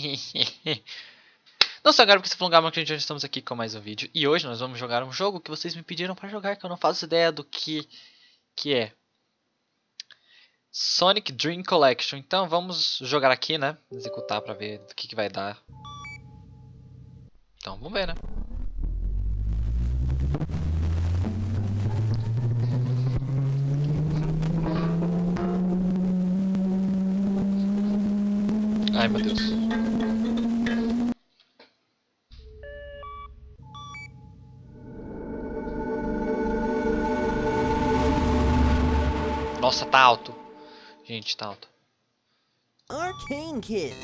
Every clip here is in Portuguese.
Não só agora porque se prolongar muito, já estamos aqui com mais um vídeo. E hoje nós vamos jogar um jogo que vocês me pediram para jogar, que eu não faço ideia do que, que é. Sonic Dream Collection. Então vamos jogar aqui, né? Executar para ver o que, que vai dar. Então vamos ver, né? Ai meu Deus. Tá alto. Gente, tá alto. Arcane Kids.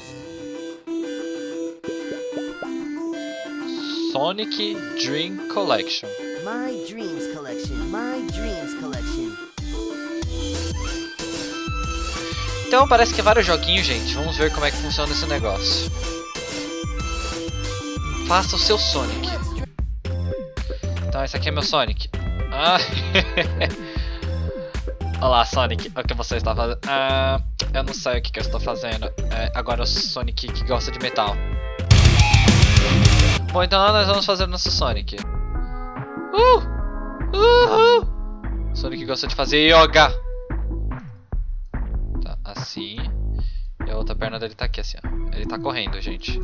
Sonic Dream Collection. My Dreams Collection. My Dreams Collection. Então parece que é vários joguinhos, gente. Vamos ver como é que funciona esse negócio. Faça o seu Sonic. Então esse aqui é meu Sonic. Ah. Olá Sonic, o que você está fazendo? Ah, eu não sei o que, que eu estou fazendo. É, agora o Sonic que gosta de metal. Bom, então nós vamos fazer nosso Sonic. Uh! Uhul! Sonic gosta de fazer yoga. Tá, assim. E a outra perna dele tá aqui, assim, ó. Ele tá correndo, gente.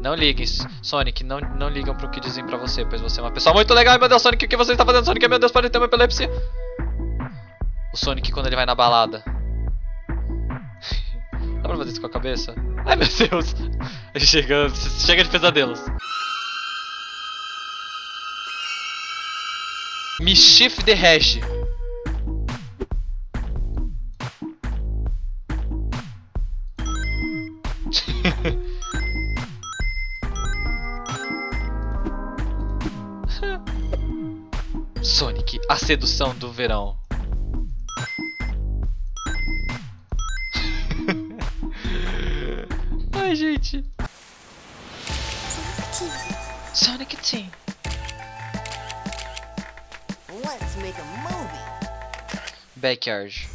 Não liguem, Sonic, não, não ligam pro que dizem pra você, pois você é uma pessoa muito legal. Ai, meu Deus, Sonic, o que você está fazendo, Sonic? Meu Deus, pode ter uma epilepsia. O Sonic quando ele vai na balada. Dá pra fazer isso com a cabeça? Ai, meu Deus. Chega, chega de pesadelos. Mischief the Hash. Sonic, a sedução do verão. Let's make a movie. Backyard.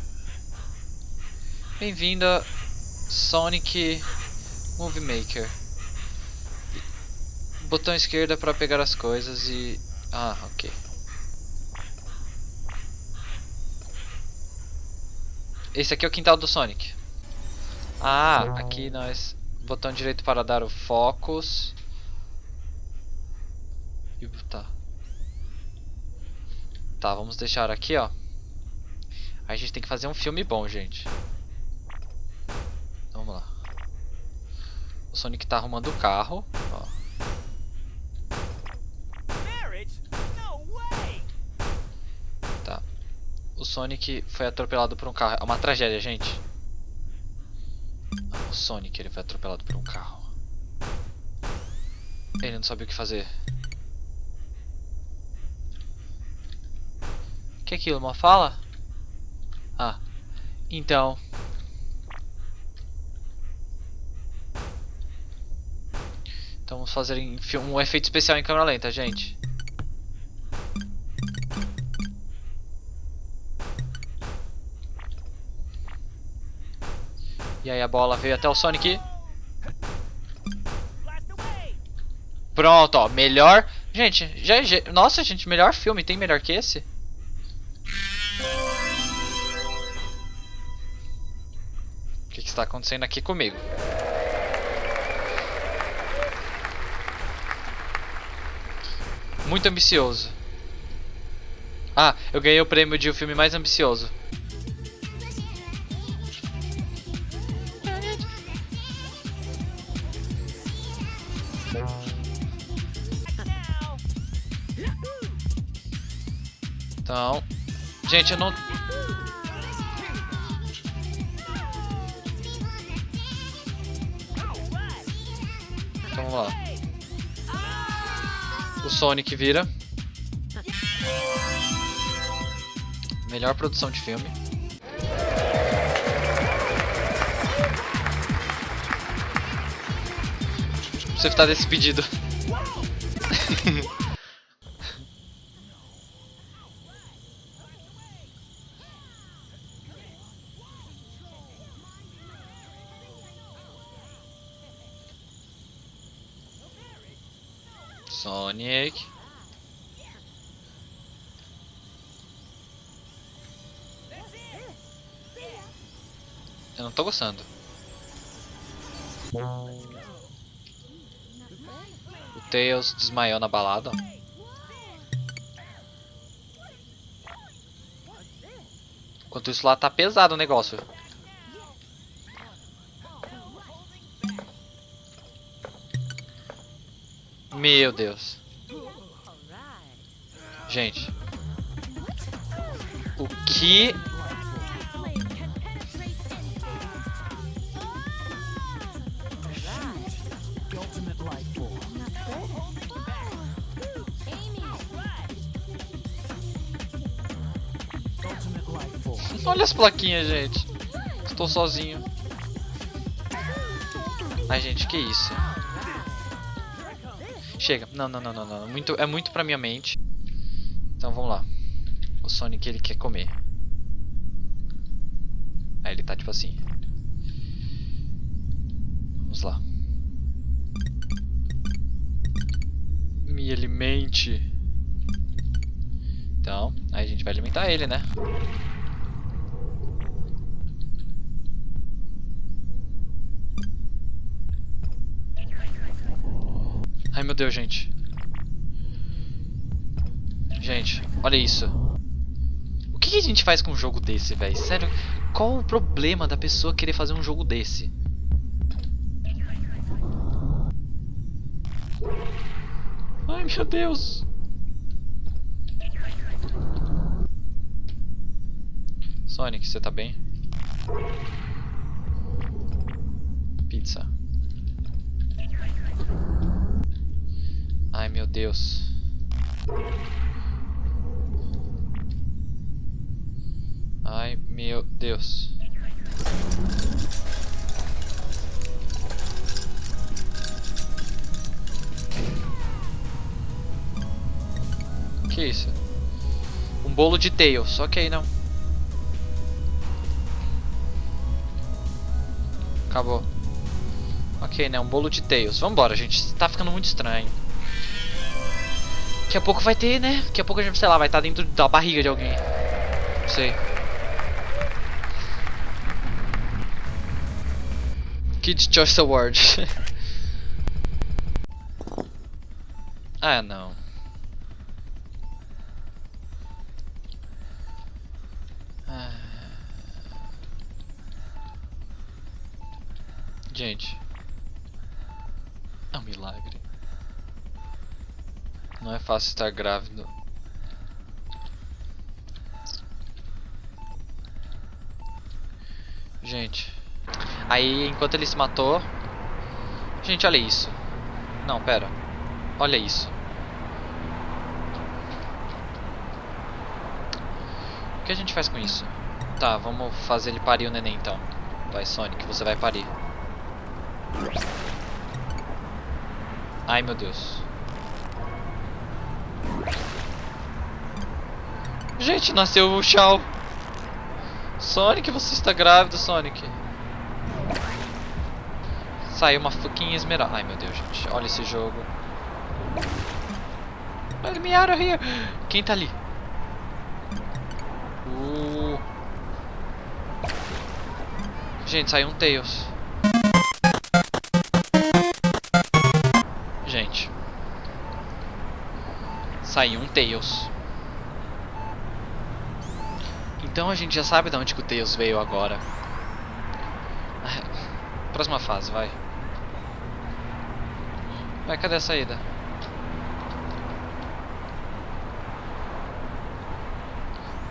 Bem-vindo a Sonic Movie Maker. Botão esquerdo é para pegar as coisas e... Ah, ok. Esse aqui é o quintal do Sonic. Ah, aqui nós... Botão direito para dar o focus. E tá. Tá, vamos deixar aqui, ó. A gente tem que fazer um filme bom, gente. Vamos lá. O Sonic tá arrumando o carro, ó. Tá. O Sonic foi atropelado por um carro. É uma tragédia, gente. O Sonic, ele foi atropelado por um carro. Ele não sabia o que fazer. Que é aquilo? Uma fala? Ah. Então. Então vamos fazer um efeito especial em câmera lenta, gente. E aí a bola veio até o Sonic. Pronto, ó, melhor... Gente, já, já... Nossa, gente, melhor filme. Tem melhor que esse? Que, que está acontecendo aqui comigo? Muito ambicioso. Ah, eu ganhei o prêmio de o filme mais ambicioso. Então, gente, eu não... vamos lá. O Sonic vira. Melhor produção de filme. Você está despedido. Sonic. Eu não tô gostando. O Tails desmaiou na balada. Enquanto isso lá tá pesado o negócio. Meu Deus. Gente. O que. Olha as plaquinhas, gente. Estou sozinho. Ai, gente, que isso? Chega. Não, não, não, não, não. Muito, é muito pra minha mente. Então vamos lá. O Sonic ele quer comer. Aí ele tá tipo assim. Vamos lá. Me alimente. Então, aí a gente vai alimentar ele, né? Meu Deus, gente. Gente, olha isso. O que, a gente faz com um jogo desse, velho? Sério, qual o problema da pessoa querer fazer um jogo desse? Ai meu Deus. Sonic, você tá bem? Pizza. Ai meu Deus. Ai meu Deus. Que isso? Um bolo de Tails, ok não. Acabou. Ok, né? Um bolo de Tails. Vambora, gente. Tá ficando muito estranho. Daqui a pouco vai ter, né? Daqui a pouco a gente, sei lá, vai estar dentro da barriga de alguém. Não sei. Kids Choice Award. ah, não. Ah. Gente. É um milagre. Não é fácil estar grávido. Gente. Aí, enquanto ele se matou... Gente, olha isso. Não, pera. Olha isso. O que a gente faz com isso? Tá, vamos fazer ele parir o neném então. Vai, Sonic, você vai parir. Ai, meu Deus. Gente, nasceu o Shao. Sonic, você está grávido, Sonic. Saiu uma fucking esmeralda. Ai, meu Deus, gente. Olha esse jogo. Let me out. Quem tá ali? Uh. Gente, saiu um Tails. Saiu um Tails. Então a gente já sabe de onde que o Tails veio agora. Próxima fase, vai. Vai, cadê a saída?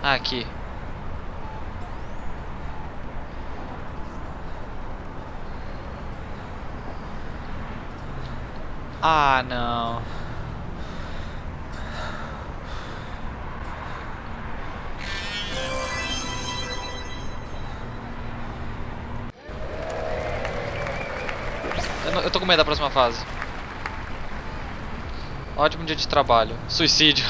Ah, aqui. Ah, não. eu tô com medo da próxima fase. Ótimo dia de trabalho. Suicídio.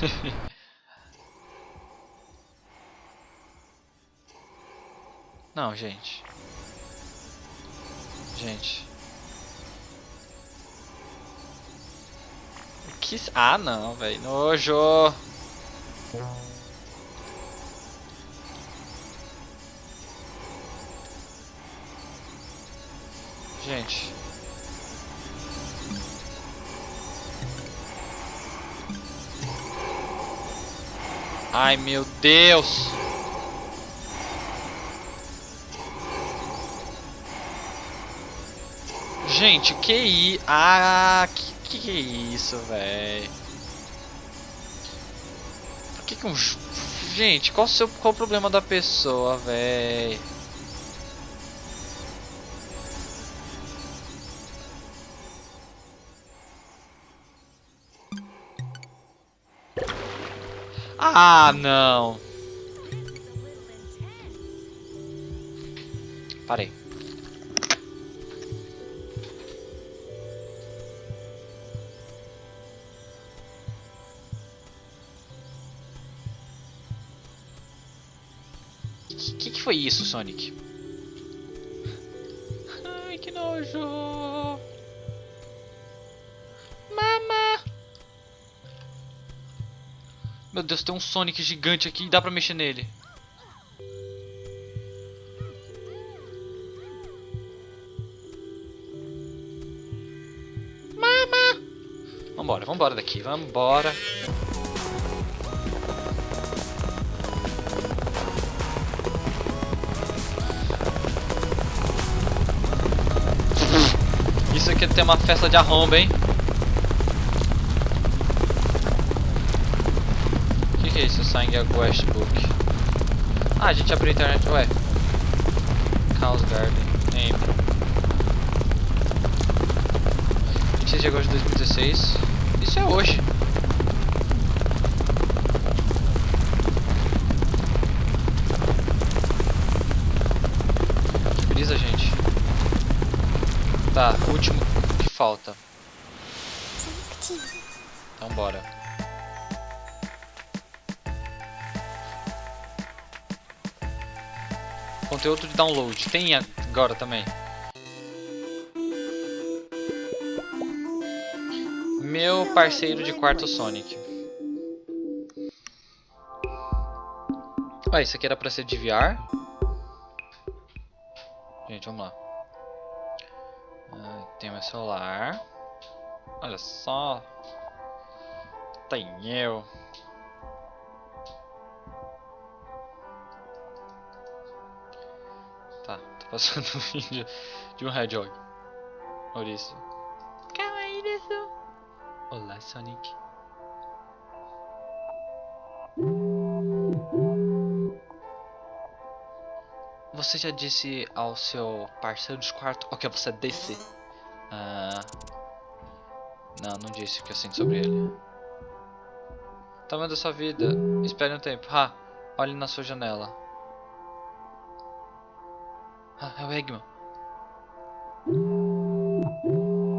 Não, gente. Gente. Que... Ah, não, velho. Nojo. Gente. Ai, meu Deus. Gente, que i... Ah, que, que é isso, velho? Por que que um... Gente, qual, o seu, qual o problema da pessoa, velho? Ah, não. Parei. Que, que que foi isso, Sonic? Ai, que nojo. Meu Deus, tem um Sonic gigante aqui e dá pra mexer nele. Mama! Vambora, vambora daqui, vambora. Isso aqui ter uma festa de arromba, hein? Que é Quest Book. Ah, a gente abriu a internet. Ué. Chaos Garden. Name. 26 de agosto de 2016. Isso é hoje. Que brisa, gente. Tá, último que falta. Então bora. Conteúdo de download. Tem agora também. Meu parceiro de quarto Sonic. Ué, isso aqui era pra ser de VR? Gente, vamos lá. Ah, tem meu celular. Olha só. Tem eu. Passando um vídeo de um Hedgehog. Maurício. Kawaii Olá, Sonic. Você já disse ao seu parceiro de quarto o que você disse? Ah, não, não disse o que eu sinto sobre ele. Tamanho da sua vida. Espere um tempo. Ah, olhe na sua janela. Ah, é o Eggman.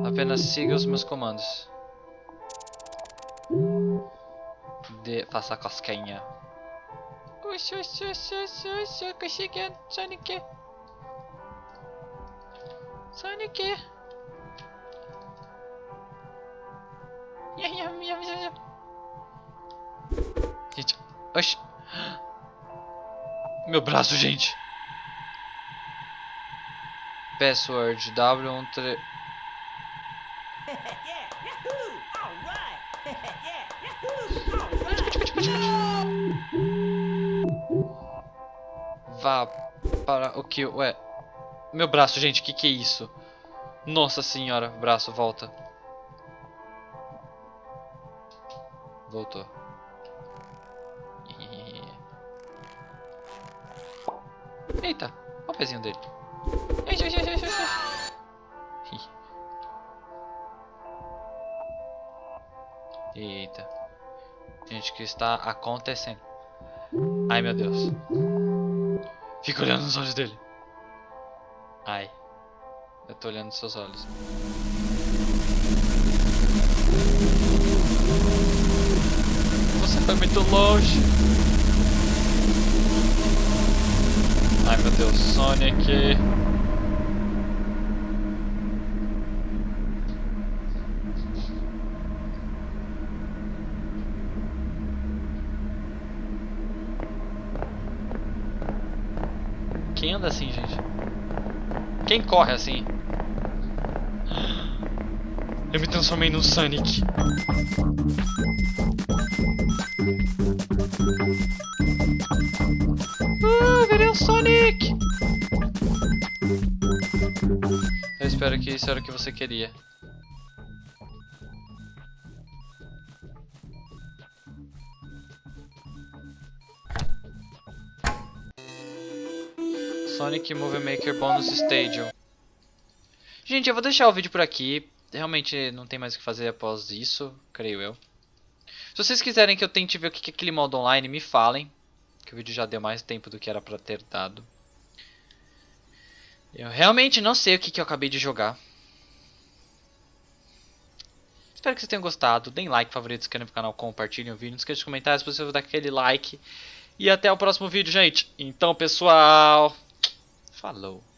Apenas siga os meus comandos. De faça cosquinha. Sonic. Sonic. Gente, oxi. Meu braço, gente. Password W13 yeah, yahoo! All right. yeah, yahoo! All right. Vá para o que? Ué. Meu braço, gente, que que é isso? Nossa senhora, braço, volta. Voltou. Eita, olha o pezinho dele. Eita. Gente, o que está acontecendo? Ai, meu Deus. Fica olhando nos olhos dele. Ai. Eu tô olhando nos seus olhos. Você foi muito longe. Ai meu Deus, Sonic. Anda assim, gente? Quem corre assim? Eu me transformei no Sonic. Ah, virei o Sonic! Eu espero que isso era o que você queria. Sonic Movie Maker Bonus Stadium. Gente, eu vou deixar o vídeo por aqui. Realmente não tem mais o que fazer após isso, creio eu. Se vocês quiserem que eu tente ver o que é aquele modo online, me falem. Que o vídeo já deu mais tempo do que era pra ter dado. Eu realmente não sei o que, que eu acabei de jogar. Espero que vocês tenham gostado. Deem like, favorito, se inscrevam no canal, compartilhem o vídeo. Não esqueça de comentar se você dar aquele like. E até o próximo vídeo, gente. Então, pessoal... Falou.